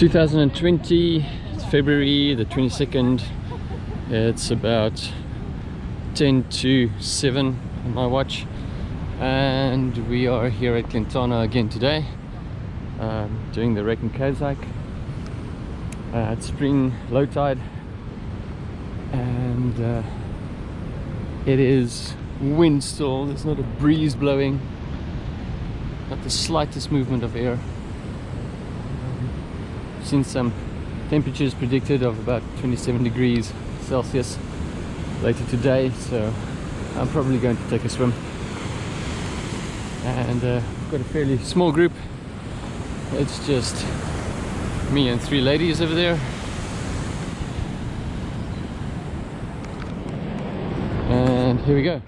2020 it's February the 22nd it's about 10 to 7 on my watch. And we are here at Glentana again today um, doing the Caves hike uh, it's spring low tide. And uh, it is wind still there's not a breeze blowing. Not the slightest movement of air seen some temperatures predicted of about 27 degrees Celsius later today so I'm probably going to take a swim. And uh, I've got a fairly small group. It's just me and three ladies over there. And here we go.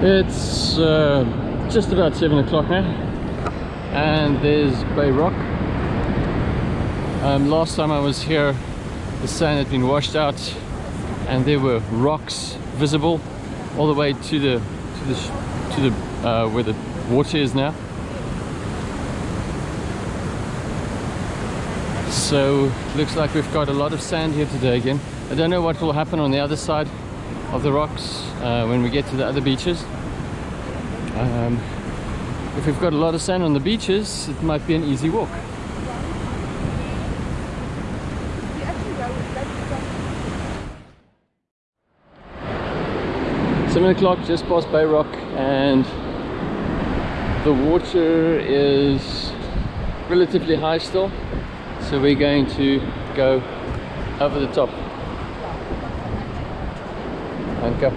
It's uh, just about seven o'clock now and there's Bay Rock. Um, last time I was here the sand had been washed out and there were rocks visible all the way to the to the to the uh, where the water is now. So looks like we've got a lot of sand here today again. I don't know what will happen on the other side of the rocks uh, when we get to the other beaches. Um, if we've got a lot of sand on the beaches, it might be an easy walk. Seven o'clock, just past Bay Rock, and the water is relatively high still, so we're going to go over the top and go.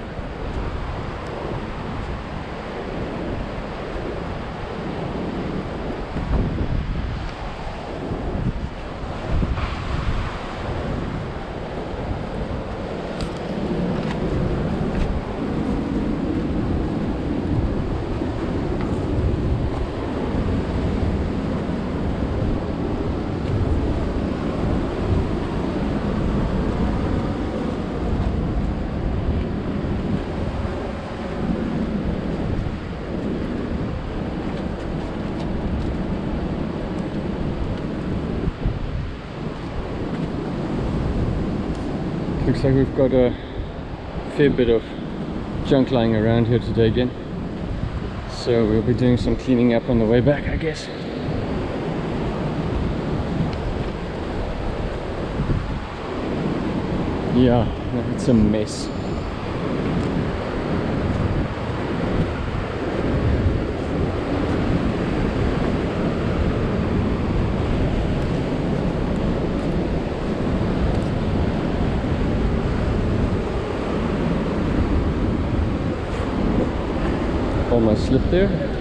Looks like we've got a fair bit of junk lying around here today again. So we'll be doing some cleaning up on the way back, I guess. Yeah, it's a mess. almost slipped there.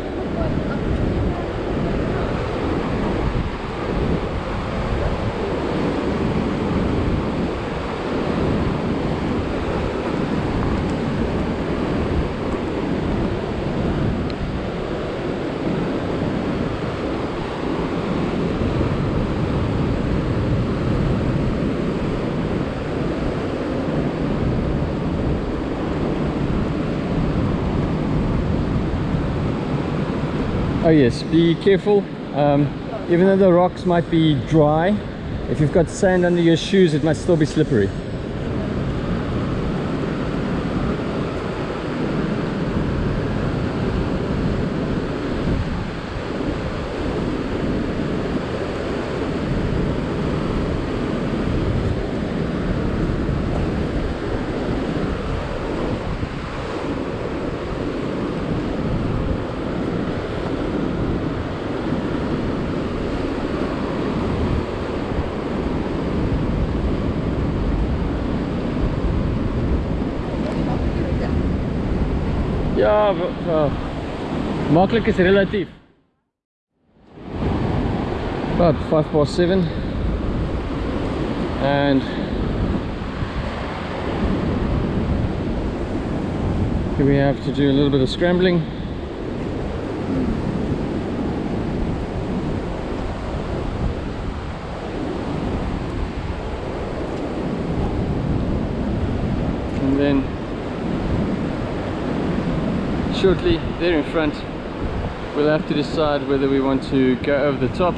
Oh yes be careful. Um, even though the rocks might be dry if you've got sand under your shoes it might still be slippery Ja, uh, makkelijk is relatief. About five past seven, and here we have to do a little bit of scrambling. shortly. there in front. We'll have to decide whether we want to go over the top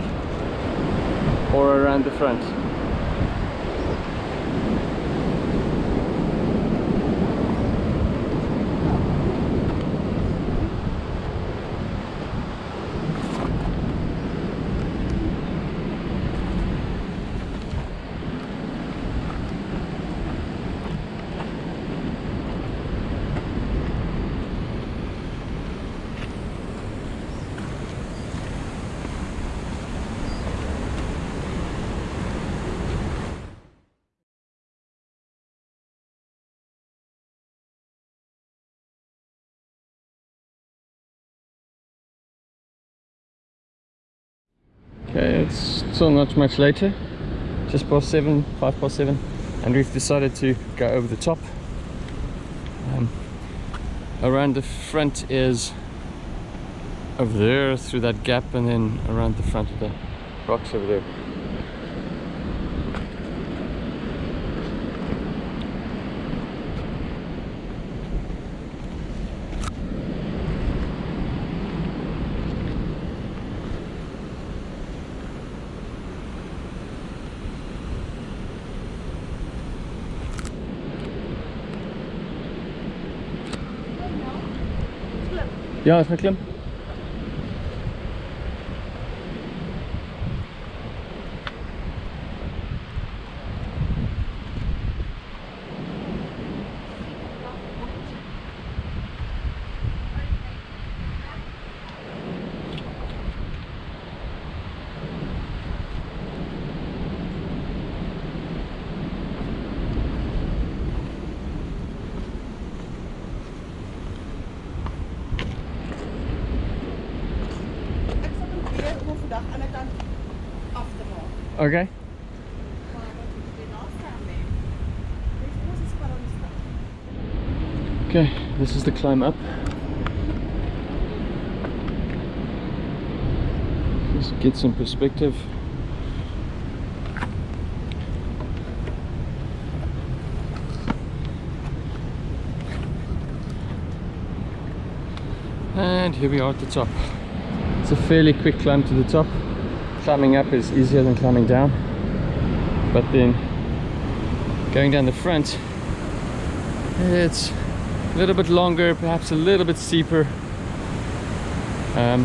or around the front. Okay, it's still not much later, just past seven, five past seven, and we've decided to go over the top. Um, around the front is over there through that gap, and then around the front of the rocks over there. Ja, is met klim. Ek sal probeer om hom vandag aan die kant af te maak. Okay. Maar wat moet jy daar staan lê? Dis mos is maar ons staan. Okay, this is the climb up. Just get some perspective. And here we are at the top. It's a fairly quick climb to the top. Climbing up is easier than climbing down. But then going down the front, it's a little bit longer, perhaps a little bit steeper, um,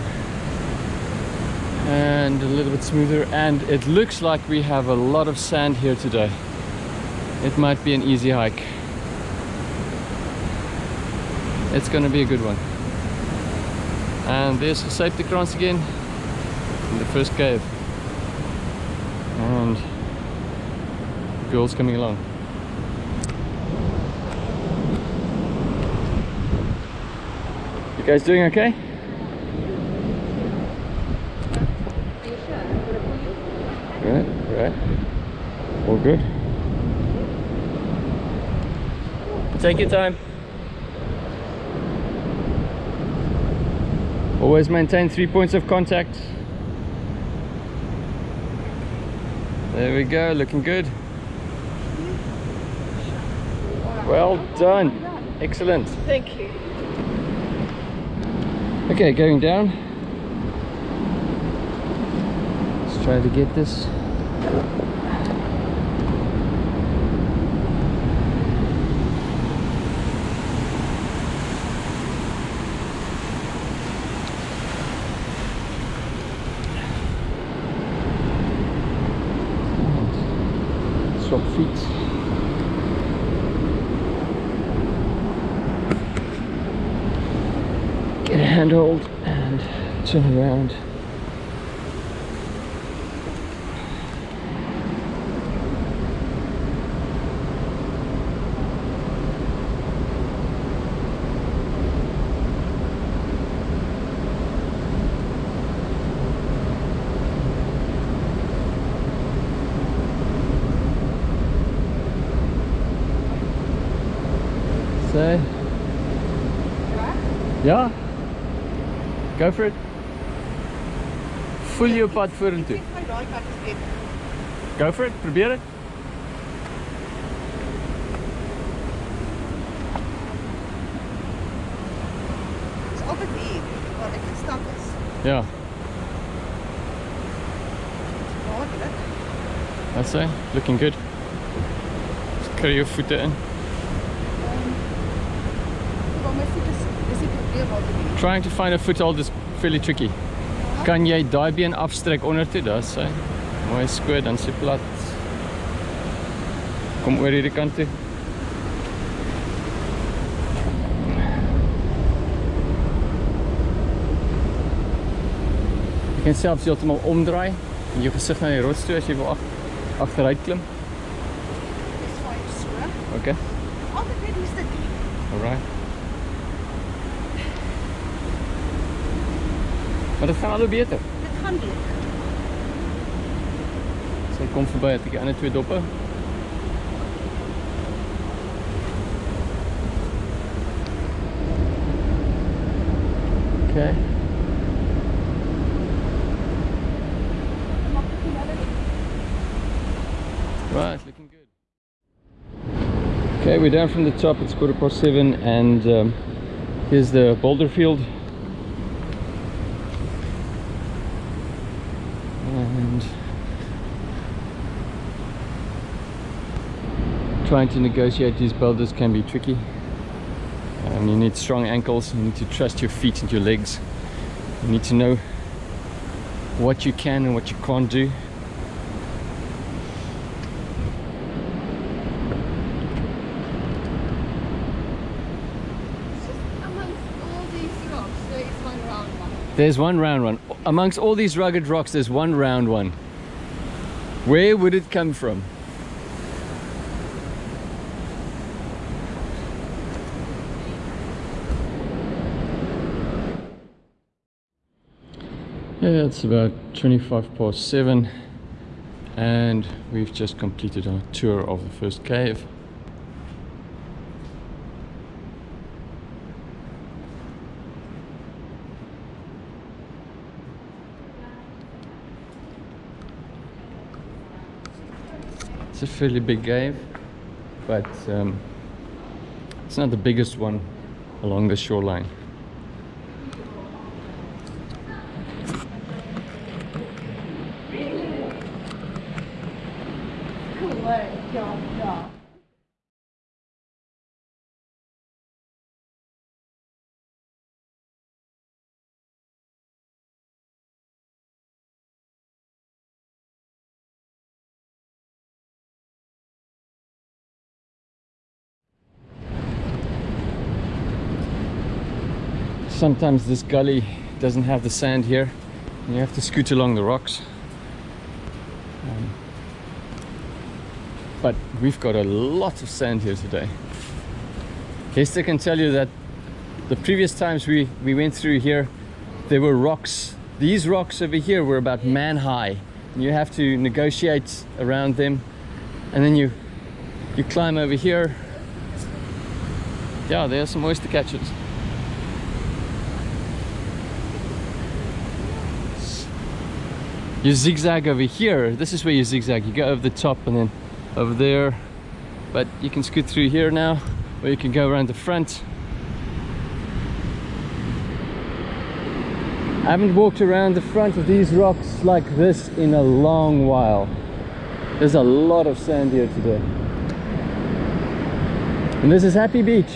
and a little bit smoother. And it looks like we have a lot of sand here today. It might be an easy hike. It's gonna be a good one. And there's the safety crans again in the first cave. And girls coming along. You guys doing okay? Right, right. All good. Take your time. Always maintain three points of contact. There we go, looking good. Well done. Excellent. Thank you. Okay, going down. Let's try to get this. And Swap feet. Get a handhold and turn around. So, ja, Go for it. Voel jou pad vorentoe. Ek my daai kant is net. Go for it. Probeer dit. Dis altyd hier waar ek gestap is. Ja. That's it. Looking good. Just curry your voete in. Trying to find a foothold is fairly tricky. Kan jy daai been afstrek onder toe? Daar's hy. Mooi skoot dan sy plat. Kom oor hierdie kant toe. Jy kan selfs heeltemal omdraai en jou gesig na die rots toe as jy wil ag agteruit klim. Dis fyn so. Okay. Altyd net die stukkie. Maar gaan al hoe beter. Dit gaan beter. Sy kom verby het ek die ander twee doppe. Okay. Maak ek Right, looking good. Okay, we're down from the top. It's quarter past seven, and um, here's the boulder field. And trying to negotiate these boulders can be tricky. Um, you need strong ankles. You need to trust your feet and your legs. You need to know what you can and what you can't do. There's one round one. Amongst all these rugged rocks, there's one round one. Where would it come from? Yeah, it's about 25 past 7 and we've just completed our tour of the first cave. It's a fairly big cave, but um, it's not the biggest one along the shoreline. Cool, ja, ja. Sometimes this gully doesn't have the sand here, you have to scoot along the rocks. Um, but we've got a lot of sand here today. Hester can tell you that the previous times we, we went through here, there were rocks. These rocks over here were about man high. You have to negotiate around them. And then you you climb over here. Yeah, there are some oyster catchers. You zigzag over here. This is where you zigzag. You go over the top and then over there. But you can scoot through here now, or you can go around the front. I haven't walked around the front of these rocks like this in a long while. There's a lot of sand here today. And this is Happy Beach.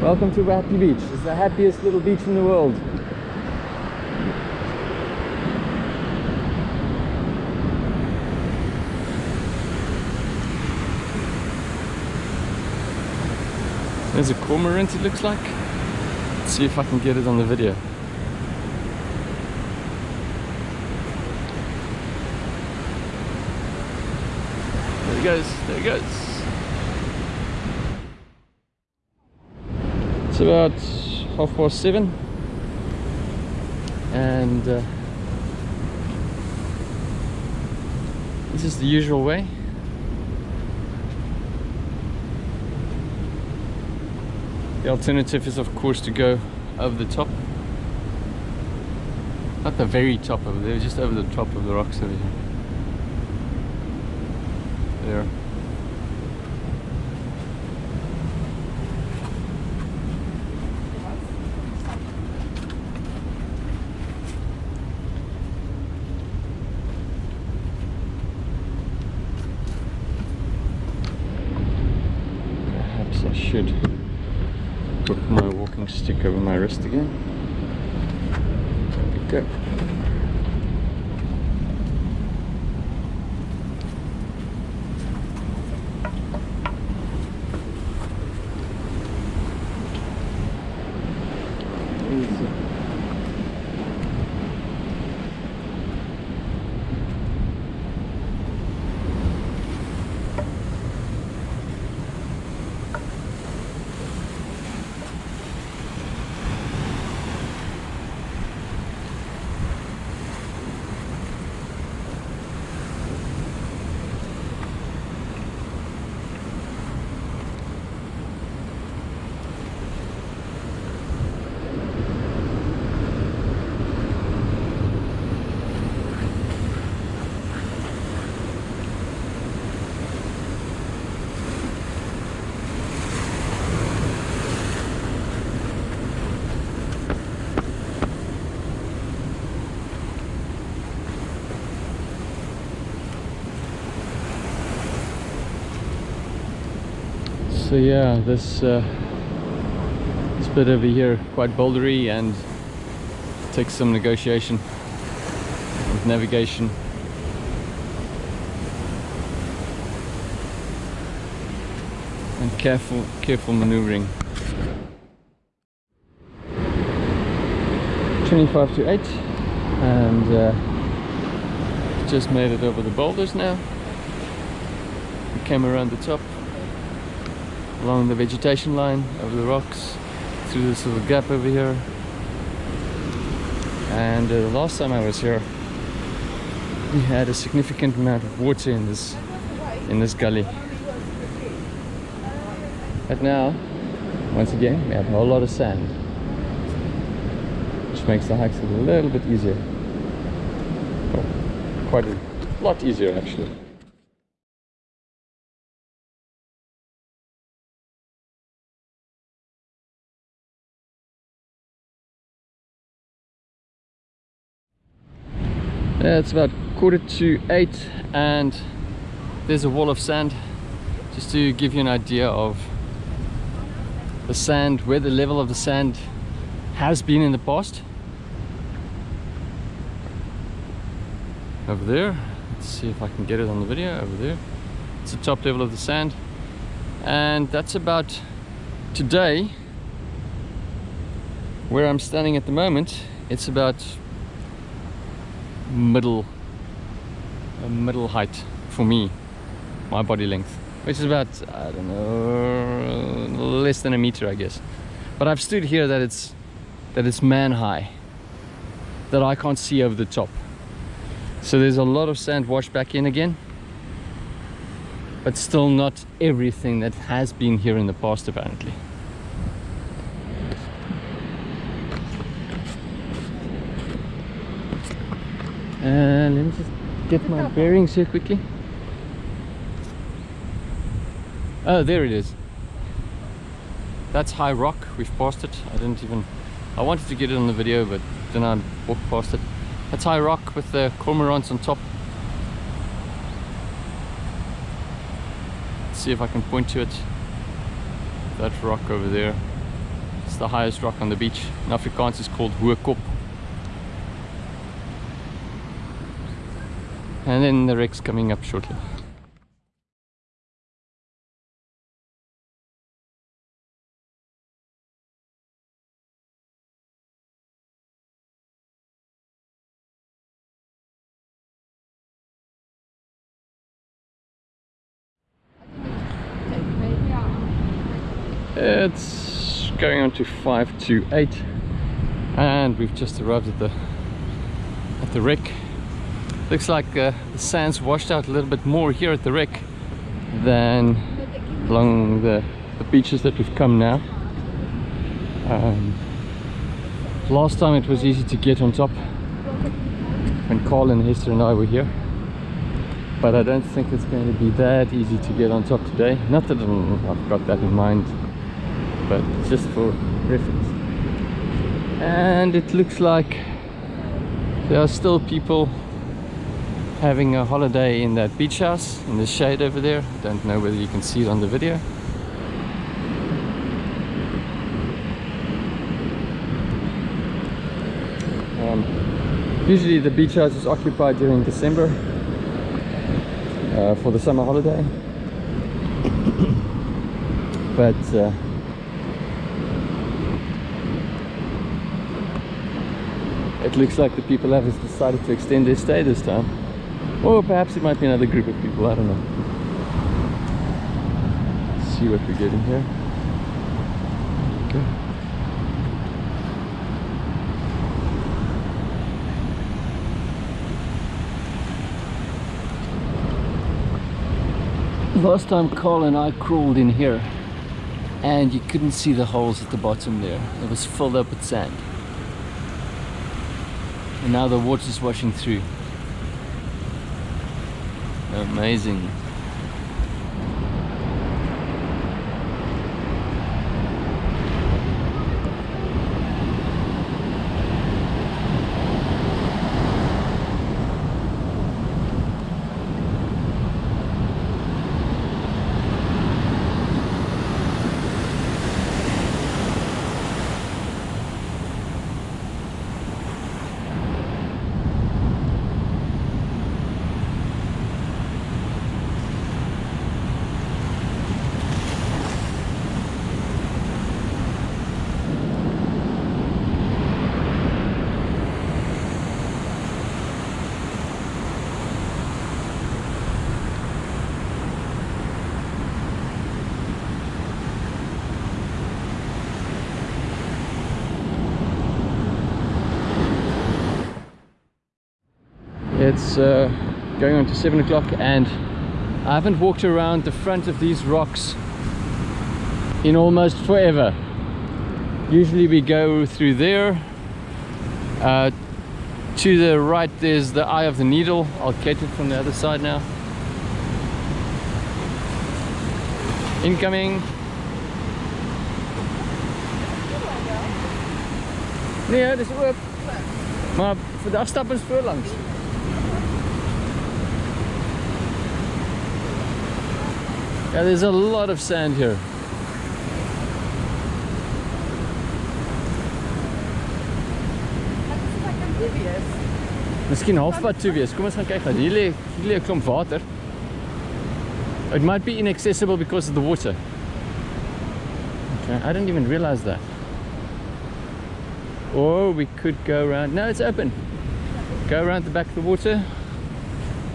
Welcome to Happy Beach. It's the happiest little beach in the world. There's a cormorant it looks like. Let's see if I can get it on the video. There he goes, there he goes. It's about half past seven and uh, this is the usual way. The alternative is of course to go over the top. Not the very top over there, just over the top of the rocks over here. There. should put my walking stick over my wrist again. There we go. Easy. So yeah, this uh, this bit over here quite bouldery and takes some negotiation with navigation. And careful, careful maneuvering. 25 to 8 and uh, just made it over the boulders now. We came around the top along the vegetation line over the rocks through this little gap over here. And uh, the last time I was here we had a significant amount of water in this in this gully. But now once again we have a whole lot of sand which makes the hikes a little bit easier. Quite a lot easier actually it's about quarter to eight and there's a wall of sand. Just to give you an idea of the sand, where the level of the sand has been in the past. Over there, let's see if I can get it on the video, over there. It's the top level of the sand. And that's about today where I'm standing at the moment. It's about middle middle height for me my body length which is about I don't know less than a meter I guess. But I've stood here that it's that it's man high that I can't see over the top. So there's a lot of sand washed back in again but still not everything that has been here in the past apparently Uh, let me just get my bearings here quickly. Oh, there it is. That's High Rock. We've passed it. I didn't even... I wanted to get it on the video, but then I walked past it. That's High Rock with the cormorants on top. Let's see if I can point to it. That rock over there. It's the highest rock on the beach. In Afrikaans it's called Hoë and then the wreck's coming up shortly. It's going on to 5 to 8 and we've just arrived at the at the wreck looks like uh, the sand's washed out a little bit more here at the wreck than along the, the beaches that we've come now. Um, last time it was easy to get on top when Carl and Hester and I were here but I don't think it's going to be that easy to get on top today. Not that I've got that in mind but just for reference. And it looks like there are still people having a holiday in that beach house in the shade over there. Don't know whether you can see it on the video. Um, usually the beach house is occupied during December uh, for the summer holiday. But uh, it looks like the people have decided to extend their stay this time. Or perhaps it might be another group of people, I don't know. Let's see what we're getting here. Okay. Last time Carl and I crawled in here and you couldn't see the holes at the bottom there. It was filled up with sand. And now the water's washing through. Amazing. Uh, going on to 7 o'clock and I haven't walked around the front of these rocks in almost forever. Usually we go through there. Uh, to the right there's the Eye of the Needle. I'll catch it from the other side now. Incoming. Nee, dis oop. Maar vandag stap ons voorlangs. Yeah, there's a lot of sand here. Dit is like amphibious. Miskien halfpad toe wees. Kom ons gaan kyk gou. Hier lê hier lê 'n klomp water. It might be inaccessible because of the water. Okay, I didn't even realize that. Or we could go around. No, it's open. Go around the back of the water.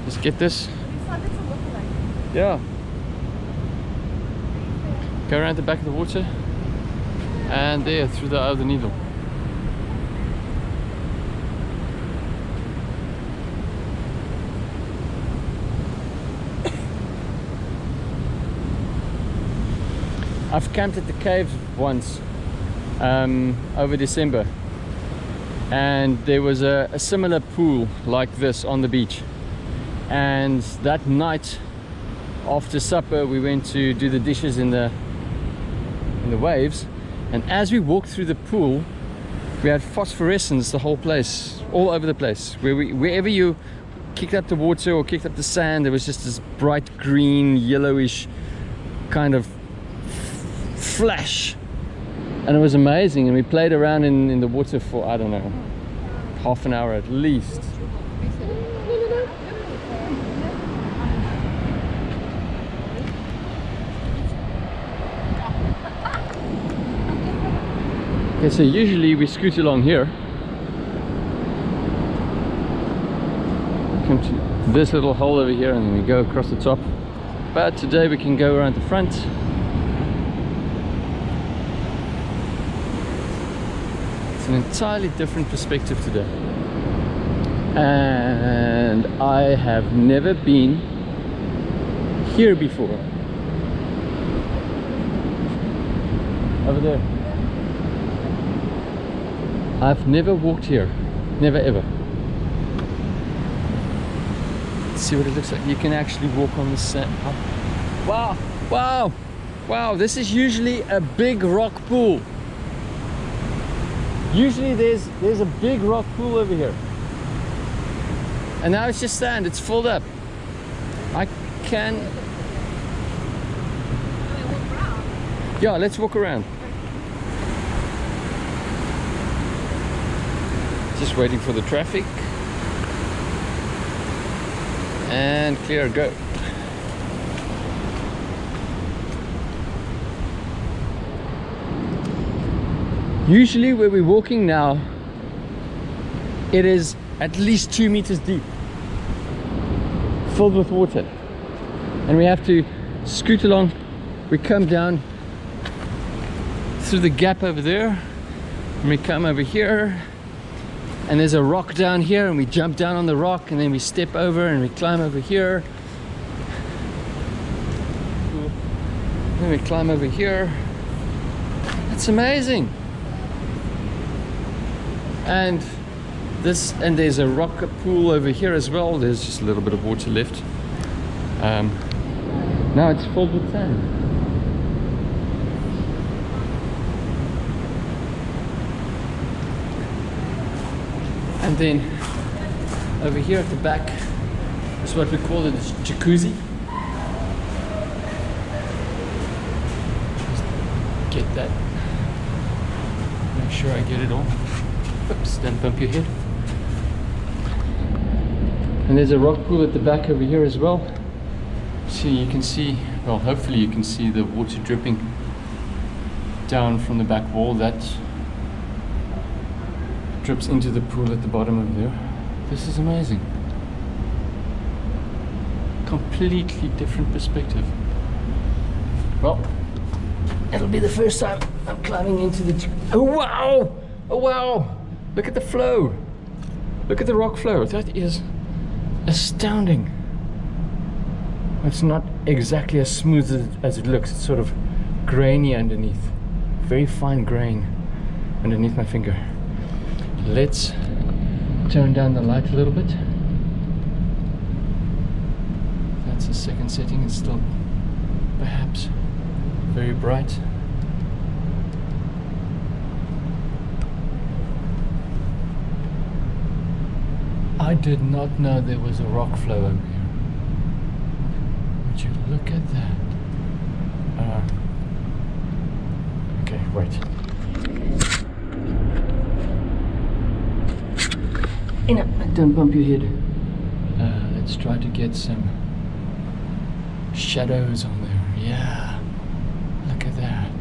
Just get this. These are little lookalike. Yeah. Go around the back of the water. And there, through the the needle. I've camped at the caves once um, over December and there was a, a similar pool like this on the beach and that night after supper we went to do the dishes in the the waves and as we walked through the pool we had phosphorescence the whole place all over the place. Where we wherever you kicked up the water or kicked up the sand there was just this bright green yellowish kind of flash. And it was amazing and we played around in, in the water for I don't know half an hour at least okay so usually we scoot along here come to this little hole over here and we go across the top but today we can go around the front It's an entirely different perspective today. And I have never been here before. Over there. I've never walked here. Never ever. Let's see what it looks like. You can actually walk on the sand. Wow! Wow! Wow! This is usually a big rock pool. Usually there's there's a big rock pool over here. And now it's just sand, it's filled up. I can Yeah, let's walk around. Just waiting for the traffic. And clear, go. Usually where we're walking now, it is at least two meters deep, filled with water. And we have to scoot along. We come down through the gap over there, and we come over here, and there's a rock down here, and we jump down on the rock, and then we step over and we climb over here. Then we climb over here. It's amazing and this and there's a rock pool over here as well there's just a little bit of water left um, now it's filled with sand and then over here at the back is what we call the jacuzzi Just get that make sure I get it all Oops, don't bump your head. And there's a rock pool at the back over here as well. So you can see, well, hopefully you can see the water dripping down from the back wall. That drips into the pool at the bottom over there. This is amazing. Completely different perspective. Well, it'll be the first time I'm climbing into the... Oh, wow! Oh, wow! Look at the flow. Look at the rock flow. That is astounding. It's not exactly as smooth as, as it looks. It's sort of grainy underneath. Very fine grain underneath my finger. Let's turn down the light a little bit. That's the second setting. It's still perhaps very bright. I did not know there was a rock flow over here. Would you look at that? Uh, okay, wait. Ina, don't bump your head. Uh, let's try to get some shadows on there. Yeah, look at that.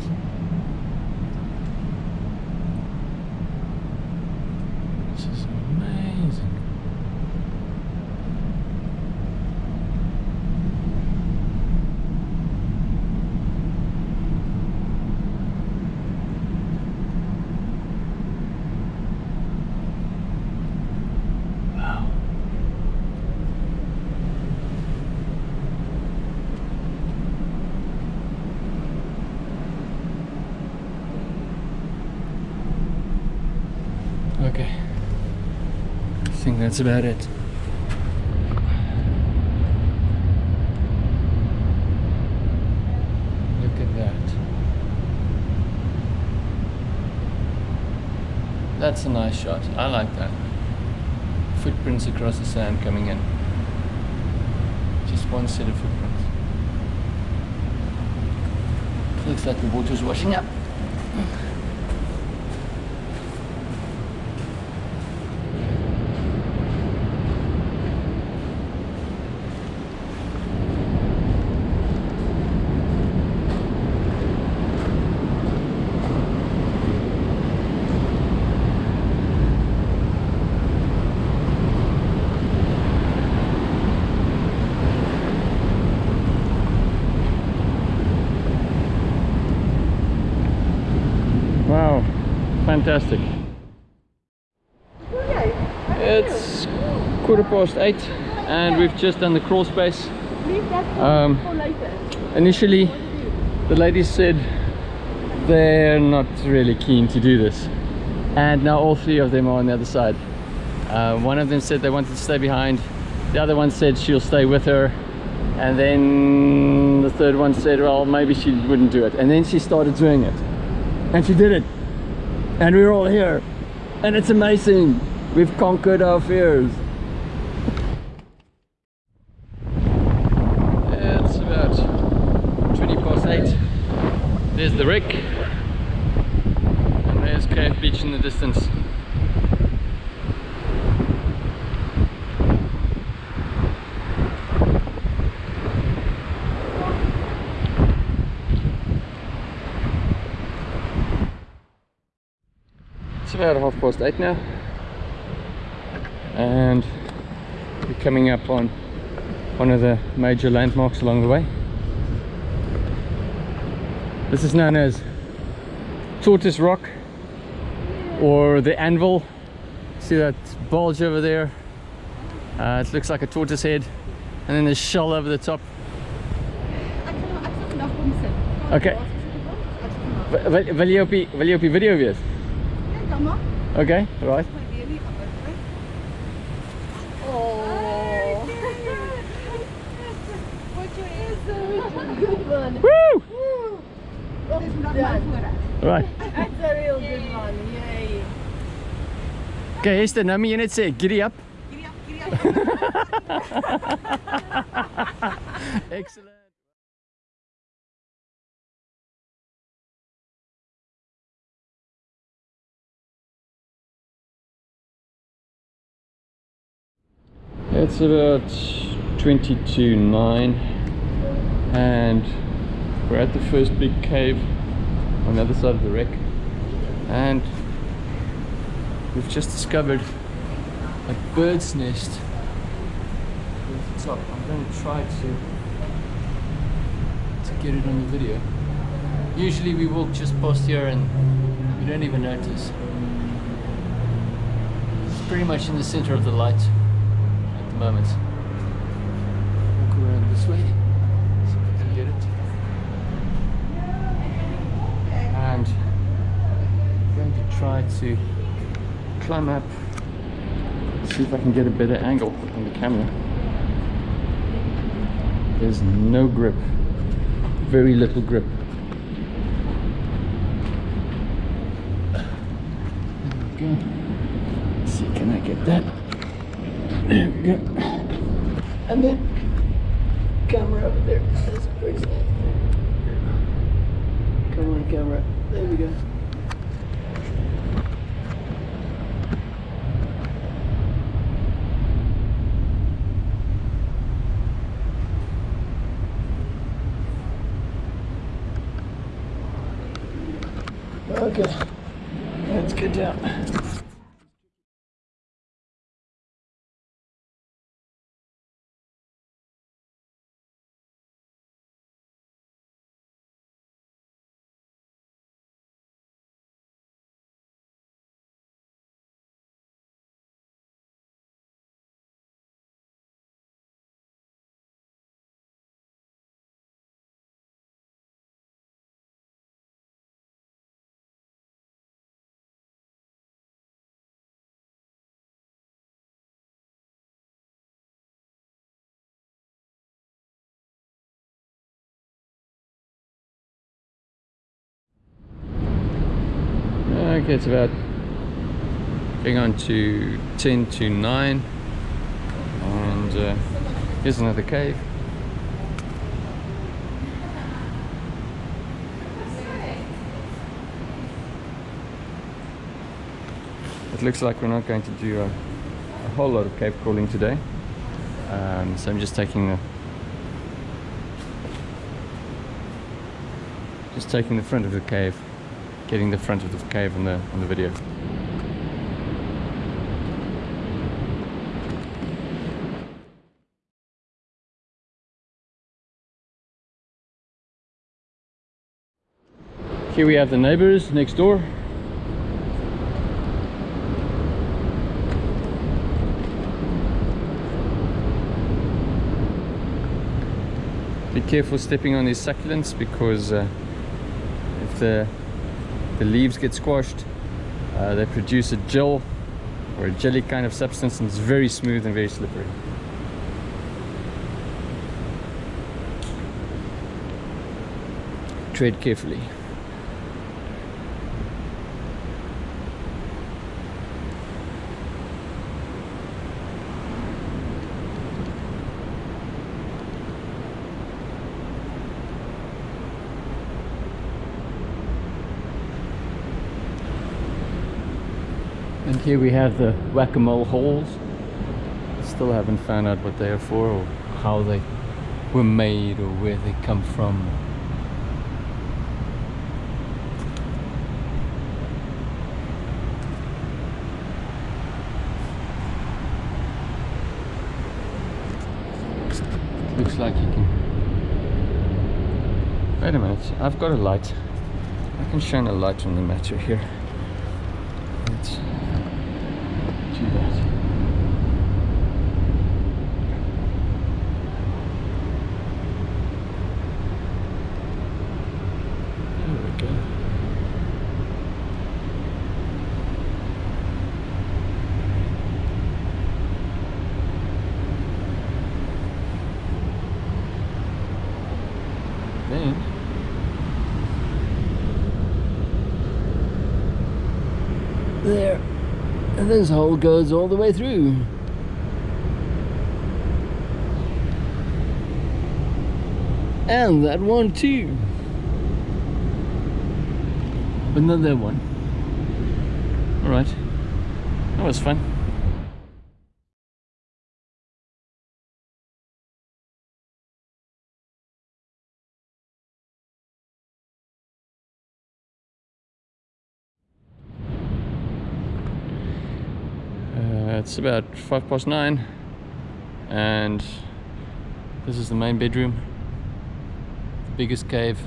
This is amazing. Wow. Okay. I think that's about it. Look at that. That's a nice shot. I like that footprints across the sand coming in. Just one set of footprints. Looks like the water's washing up. Wow, fantastic. It's quarter past eight and we've just done the crawl space. Um. Initially, the ladies said they're not really keen to do this. And now all three of them are on the other side. Uh, one of them said they wanted to stay behind. The other one said she'll stay with her. And then the third one said, well, maybe she wouldn't do it. And then she started doing it. And she did it. And we're all here. And it's amazing. We've conquered our fears. It's about 20 past 8. There's the wreck. And there's Cave Beach in the distance. About past eight now. And we're coming up on one of the major landmarks along the way. This is known as Tortoise Rock or the Anvil. See that bulge over there? Uh, it looks like a tortoise head. And then there's shell over the top. Ek gaan ek gaan vandag kom sit. Okay. Wil, wil, jy op die, wil jy op die video wees? Ja, dan maar. Okay, right. My weer nie anders. Oh. Wat jy is. Good one. Woo! Dis nog. Right. That's a real good one. Yay. Okay, Esther, nou moet jy net sê, giddy up. Giddy up, giddy up. Excellent. It's about 20 to 9 and we're at the first big cave on the other side of the wreck and we've just discovered a bird's nest at the top. I'm going to try to to get it on the video. Usually we walk just past here and we don't even notice. It's pretty much in the center of the light at the moment. Walk around this way. See if I can get it. And I'm going to try to climb up see if I can get a better angle on the camera. There's no grip, very little grip. There we go. Let's see, can I get that? There we go. And then camera over there. That's crazy. Come on, camera. There we go. Okay, It's about going on to 10 to 9 and uh, here's another cave. It looks like we're not going to do a, a whole lot of cave crawling today. Um, so I'm just taking the just taking the front of the cave getting the front of the cave on the on the video. Here we have the neighbors next door. Be careful stepping on these succulents because uh, if the the leaves get squashed uh, they produce a gel or a jelly kind of substance and it's very smooth and very slippery. Tread carefully Here we have the whack-a-mole holes. Still haven't found out what they are for or how they were made or where they come from. Looks like you can... Wait a minute, I've got a light. I can shine a light on the matter here. Goes all the way through. And that one too. Another one. Alright. That was fun. It's about five past nine, and this is the main bedroom, the biggest cave.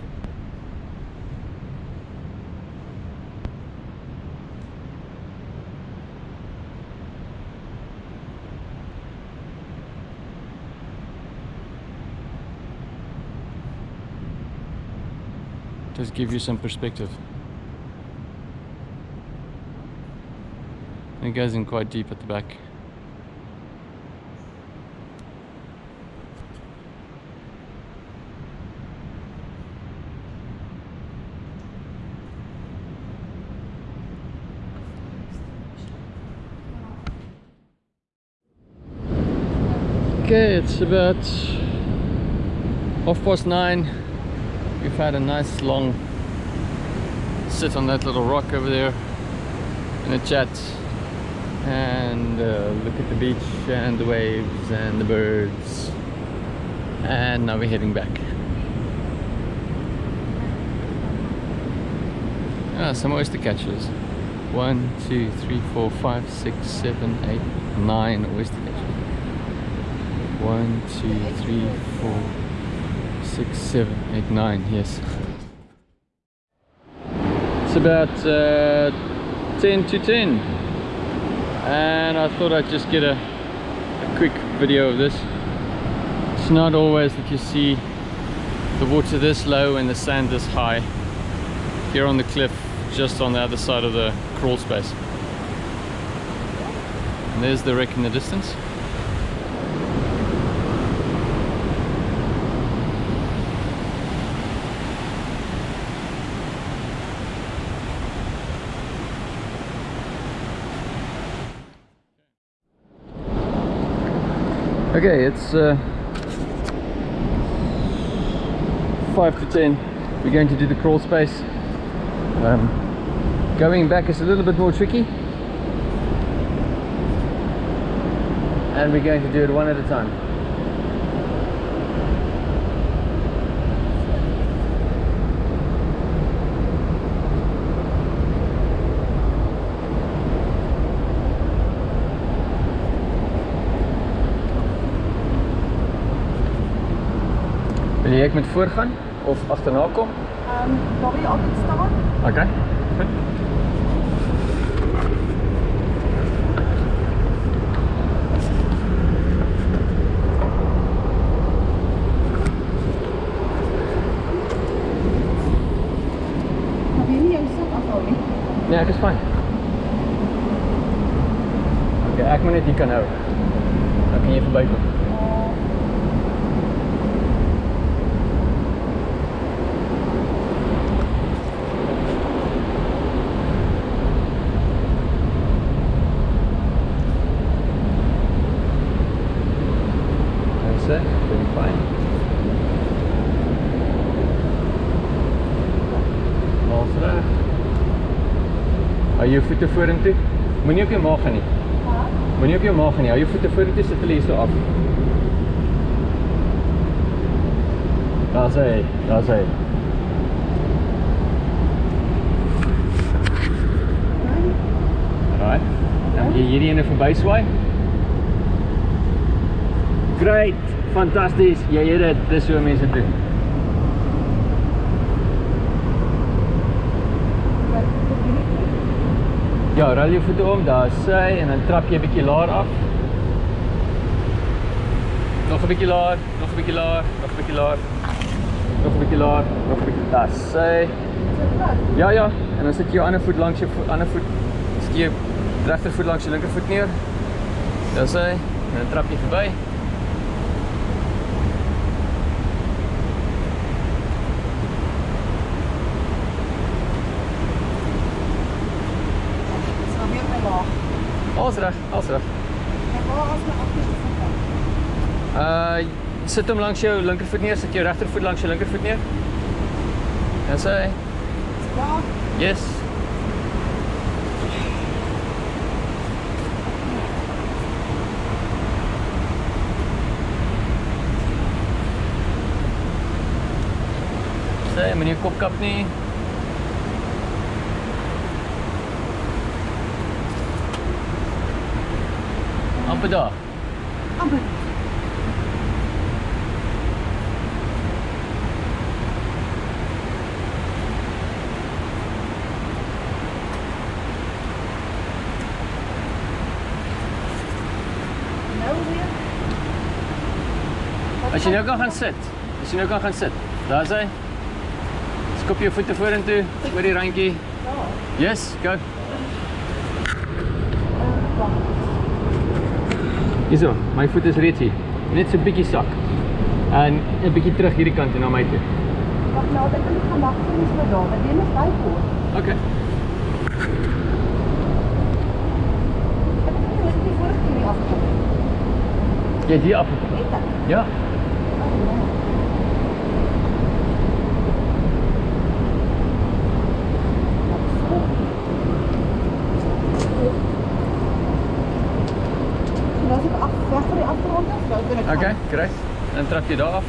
Just give you some perspective. And it goes in quite deep at the back. Okay, it's about half past nine. We've had a nice long sit on that little rock over there and a chat and uh, look at the beach and the waves and the birds. And now we're heading back. Ah, some oyster catchers. One two three four five six seven eight nine oyster catchers. One two three four six seven eight nine yes. It's about uh, 10 to 10 and I thought I'd just get a, a quick video of this. It's not always that you see the water this low and the sand this high. Here on the cliff just on the other side of the crawl space. And there's the wreck in the distance Okay, it's uh, 5 to 10. We're going to do the crawl space. Um, going back is a little bit more tricky. And we're going to do it one at a time. Ek met voorgaan of agterna kom? Ehm, waar wil je altijd staan? Okay. Goed. Nee, ek is fyn. Okay, ek moet net hier kan hou. Dan kan jy verbykom. Jou voete vorentoe. Moenie op jou maag gaan nie. Moenie op jou maag gaan nie. Hou jou voete vorentoe sit hulle hier so af. Daar's hy. Daar's hy. Alright. Dan jy hierdie ene verby swaai. Great. Fantasties. Jy het dit. Dis hoe mense doen. Ja, rol jou voete om, daar is sy en dan trap jy 'n bietjie laer af. Nog 'n bietjie laer, nog 'n bietjie laer, nog 'n bietjie laer. Nog 'n bietjie laer, nog 'n bietjie. Daar sy. Ja, ja, en dan sit jy jou ander voet langs jou vo ander voet. Sit jy regtervoet langs jou linkervoet neer. Daar is hy. En dan trap jy verby. Dis nou weer my laag. Alles reg, alles reg. En waar as my agterste voet? Uh sit hom langs jou linkervoet neer, sit jou regtervoet langs jou linkervoet neer. Hy. Ja, Yes. Sê, moenie jou kop kap nie. amper daar. As jy nou kan gaan sit. As jy nou kan gaan sit. Daar's hy. Skop jou voete vorentoe oor die randjie. Ja. Yes, go. Hierso, my voet is reeds hier. Net so 'n bietjie sak. En 'n bietjie terug hierdie kant en na my toe. Wag nou, ek kan gemaak vir my so daar, want dit is baie kort. Okay. Net die. Jy het hier afgekom. Ek. Ja. Oké, correct. Dan trap je daar af.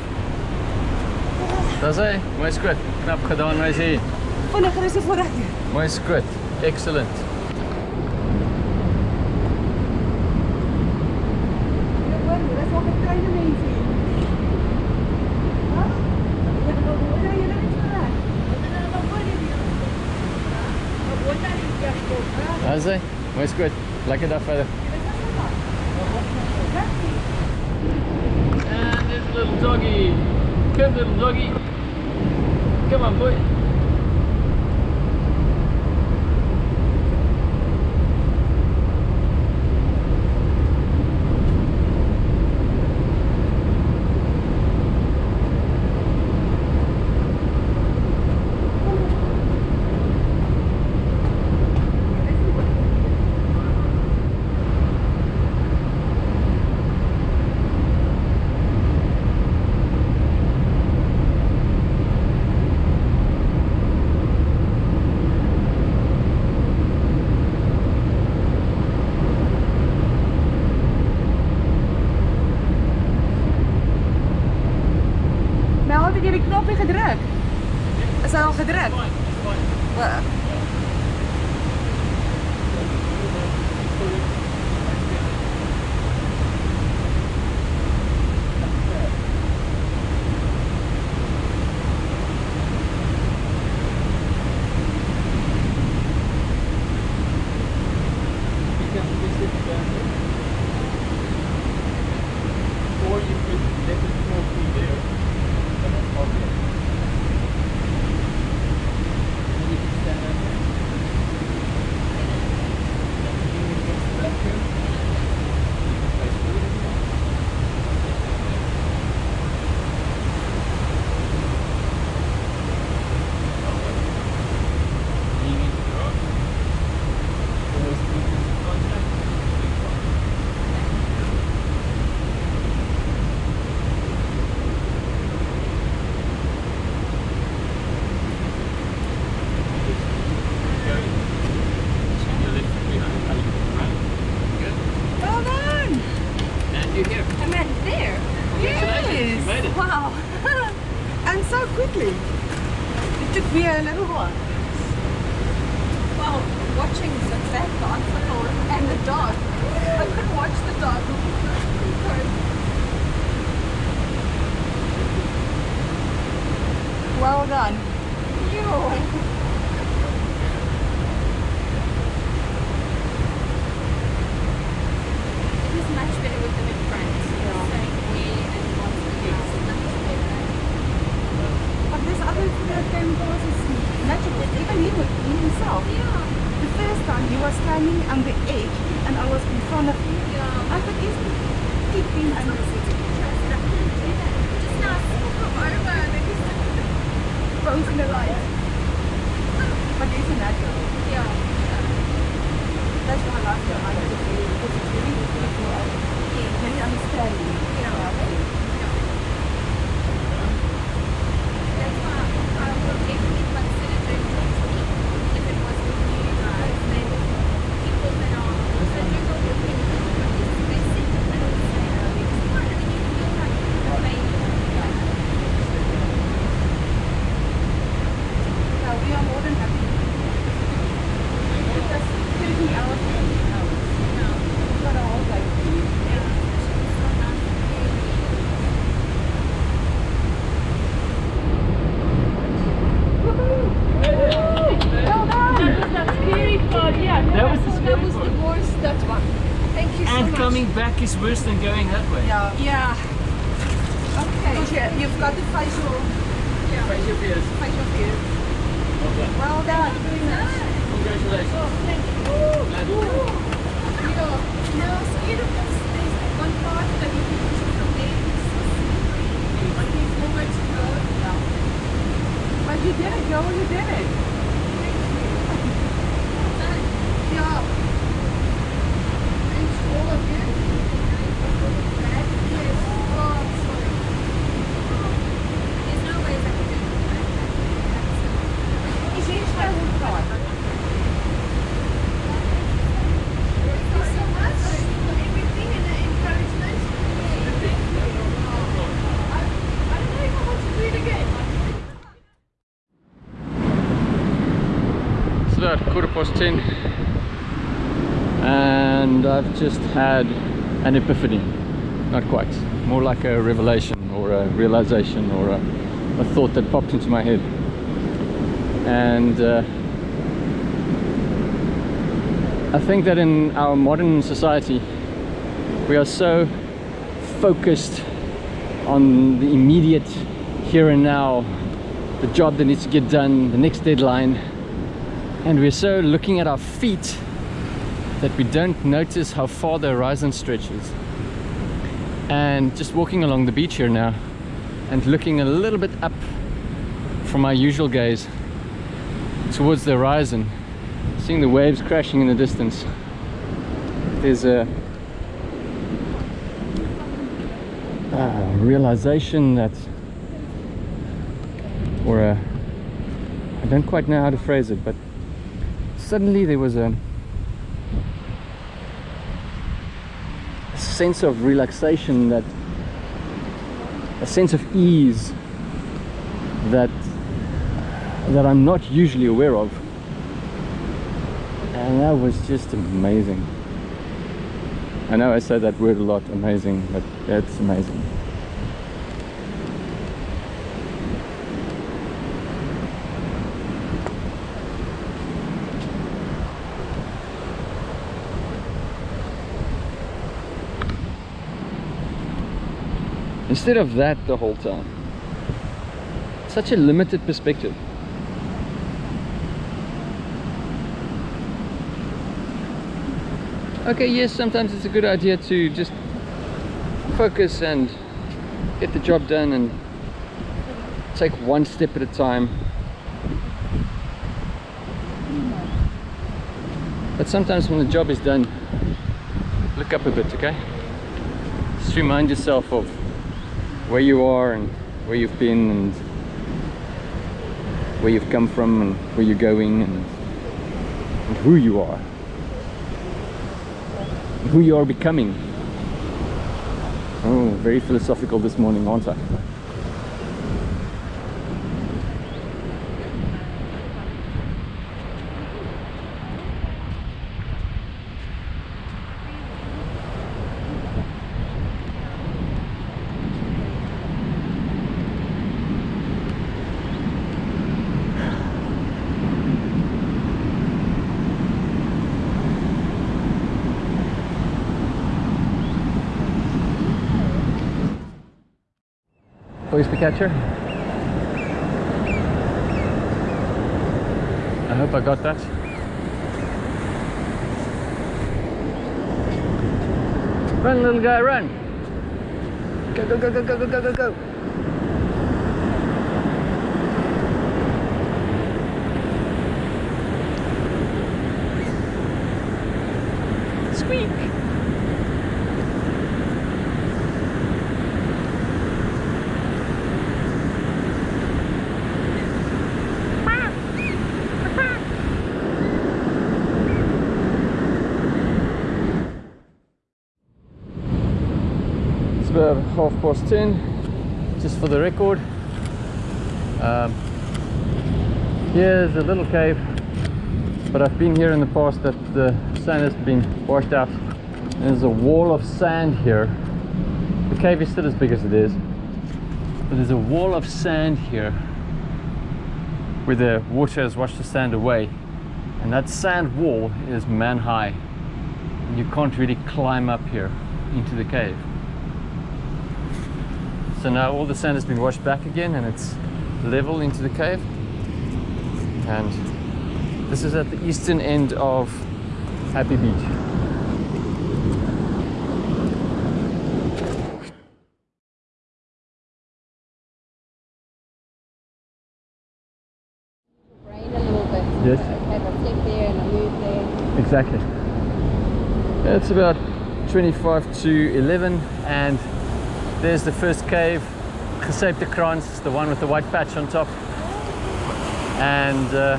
Dat is hij. Mooi squid. Knap gedaan, wij zien. Van de. Mooi squid. Excellent. Hy. good. Lekker dag verder. And this little doggy. Little doggy. Come on boy. Al gedruk? Wa- Or you could let it go through there. Okay. You can stand up there. Well done. And you're here. I meant there. Congratulations, you made it. Wow. and so quickly. It took me a little while. Well, watching the fat bicycle and the dog. I couldn't watch the dog. is much better with them in front. Yeah. Staying away and lots of house is much better. But this other Philippine boss is natural. Even he, would- he himself. Yeah. The first time he was standing on the edge and I was in front of him. Yeah. I thought he's keeping under the Just now, come over and then just frozen the light. But he's a natural. yeah. That's why I love him. I love him because it's really beautiful and very understanding. That's why I would definitely consider doing next week if it was with you guys. Then people that are also doing what we're doing, they sit the little there. It's fun. I mean, you feel like you're amazing. So we are more than happy. It was 30 hours, 30 hours. It's not a whole day. Well done. That scary part, yeah. That was the that scary was part. the worst, that one. Thank you so And much. coming back is worse than going that way. Yeah. Yeah. Okay. You- You've got the facial, Face your fears. facial view. Well done. Well done. Congratulations. Thank you. Glad you did it. Yeah. No, scared of this. There's one part that you can push from there. It's so slippery. Like there's nowhere to go. But you did it, Joel. You did it. Yeah. Thanks to all of you. That is oh, sorry. There's no way that I can do that. That's Is each person part? Thank you so much for everything and the encouragement. I, I don't know if I want to do it again. Past ten and I've just had an epiphany. Not quite. More like a revelation or a realization or a, a thought that popped into my head. And uh, I think that in our modern society we are so focused on the immediate here and now, the job that needs to get done, the next deadline, and we're so looking at our feet that we don't notice how far the horizon stretches. And just walking along the beach here now and looking a little bit up from my usual gaze towards the horizon, seeing the waves crashing in the distance. There's a, a realization that, or a, I don't quite know how to phrase it, but suddenly there was a, sense of relaxation that a sense of ease that that I'm not usually aware of. And that was just amazing. I know I say that word a lot amazing but it's amazing instead of that the whole time. Such a limited perspective. Okay yes sometimes it's a good idea to just focus and get the job done and take one step at a time. But sometimes when the job is done look up a bit okay? Just remind yourself of where you are and where you've been and where you've come from and where you're going and, and who you are. And who you are becoming. Oh very philosophical this morning aren't I catcher. I hope I got that. Run, little guy, run! Go, go, go, go, go, go, go, go, go! About half past ten, just for the record. Um, here's a little cave, but I've been here in the past that the sand has been washed out. There's a wall of sand here. The cave is still as big as it is, but there's a wall of sand here where the water has washed the sand away. And that sand wall is man high. And you can't really climb up here into the cave. So now all the sand has been washed back again and it's level into the cave. And this is at the eastern end of Happy Beach. Rain a little bit. Yes. Okay, but step there and I move there. Exactly. It's about 25 to 11 and there's the first cave, Geseipte Krans, the one with the white patch on top. And uh,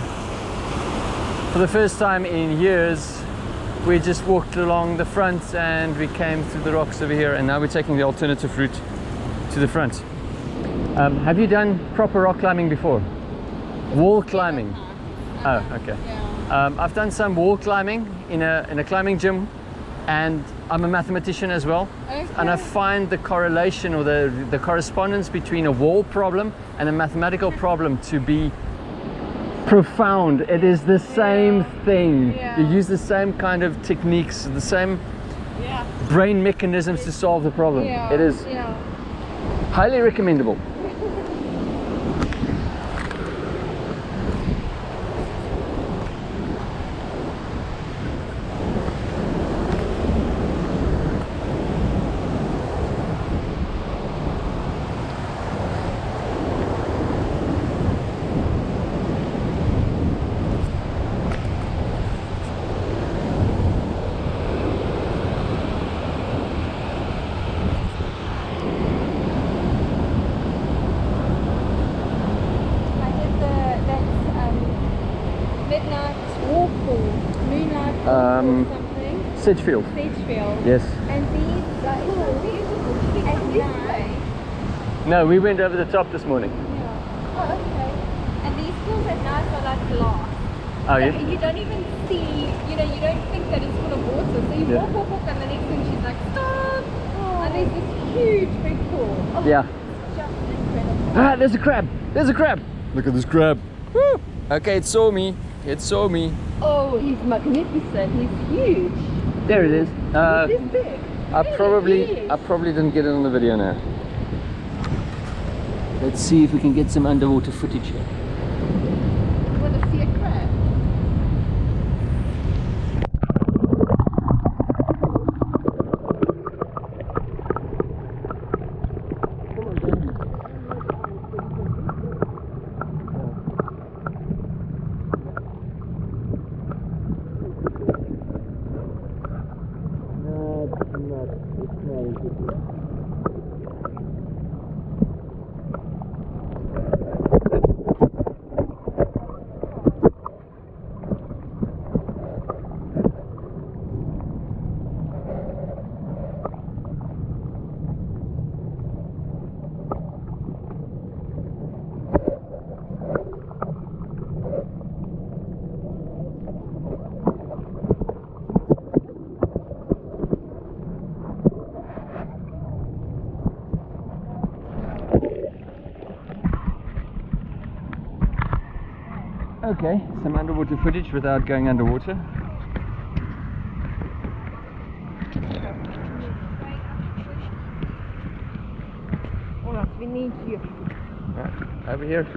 for the first time in years, we just walked along the front and we came through the rocks over here and now we're taking the alternative route to the front. Um, have you done proper rock climbing before? Wall climbing? Oh, okay. Yeah. Um, I've done some wall climbing in a, in a climbing gym and I'm a mathematician as well. And I find the correlation or the, the correspondence between a wall problem and a mathematical problem to be profound. It is the same thing. Yeah. You use the same kind of techniques, the same Yeah. brain mechanisms to solve the problem. Yeah. It is Yeah. highly recommendable. I did the that's um, midnight walk or moonlight walk Um, or something. Sedgefield. Sedgefield. Yes. And these are oh, beautiful. At night. No, we went over the top this morning. Yeah. Oh, okay. And these pools at night are like glass. Oh, So yeah? You don't even see, you know, you don't think that it's full of water. So you Yeah. walk, walk, walk, and the next thing she's like, stop! And there's this huge big pool. Oh, Yeah. just incredible. Ah, there's a crab. There's a crab. Look at this crab. Woo. Okay, it saw me. It saw me. Oh, he's magnificent. He's huge. There it is. Uh, this big. I probably. I probably didn't get it on the video now. Let's see if we can get some underwater footage here. Want to see a crab? Okay, some underwater footage without going underwater. us. We need you. Right, over here.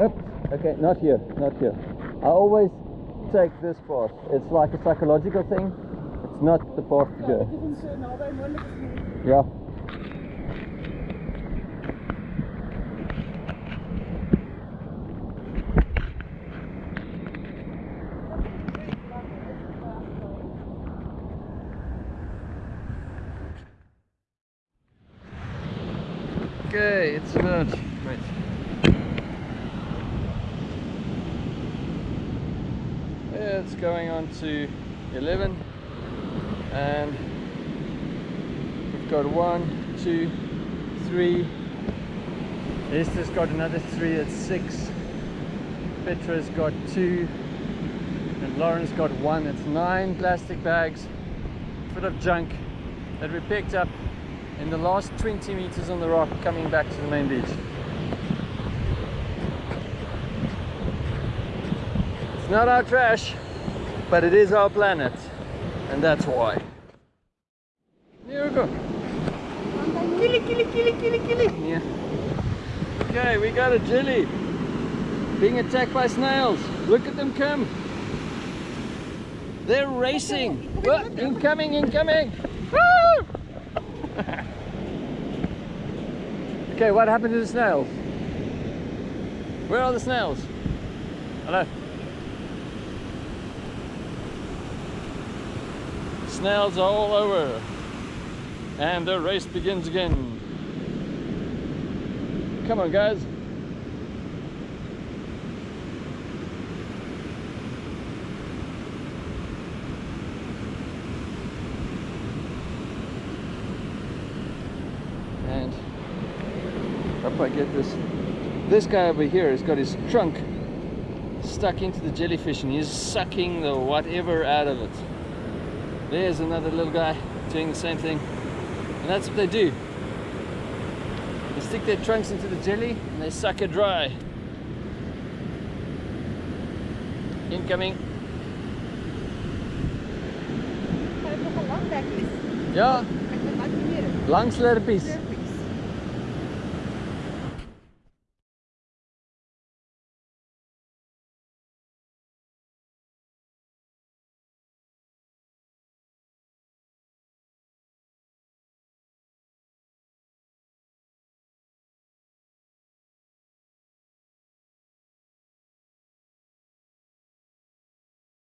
Oops. Okay, not here, not here. I always take this path. It's like a psychological thing. It's not the go. Yeah. Okay, it's about wait. It's going on to 11 and we've got one, two, three. Esther's got another three, that's six. Petra's got two and Lauren's got one, It's nine plastic bags full of junk that we picked up in the last 20 meters on the rock coming back to the main beach. It's not our trash, but it is our planet, and that's why. Here we go. Killy, killy, killy, killy, killy. Yeah. Okay, we got a jelly being attacked by snails. Look at them come. They're racing. Whoa, incoming, incoming. Okay, what happened to the snails? Where are the snails? Hello. Snails are all over. And the race begins again. Come on, guys. And hope I get this. This guy over here has got his trunk stuck into the jellyfish and he's sucking the whatever out of it. There's another little guy doing the same thing. And that's what they do. They stick their trunks into the jelly and they suck it dry. Incoming. Hij heeft nog een lang dekjes.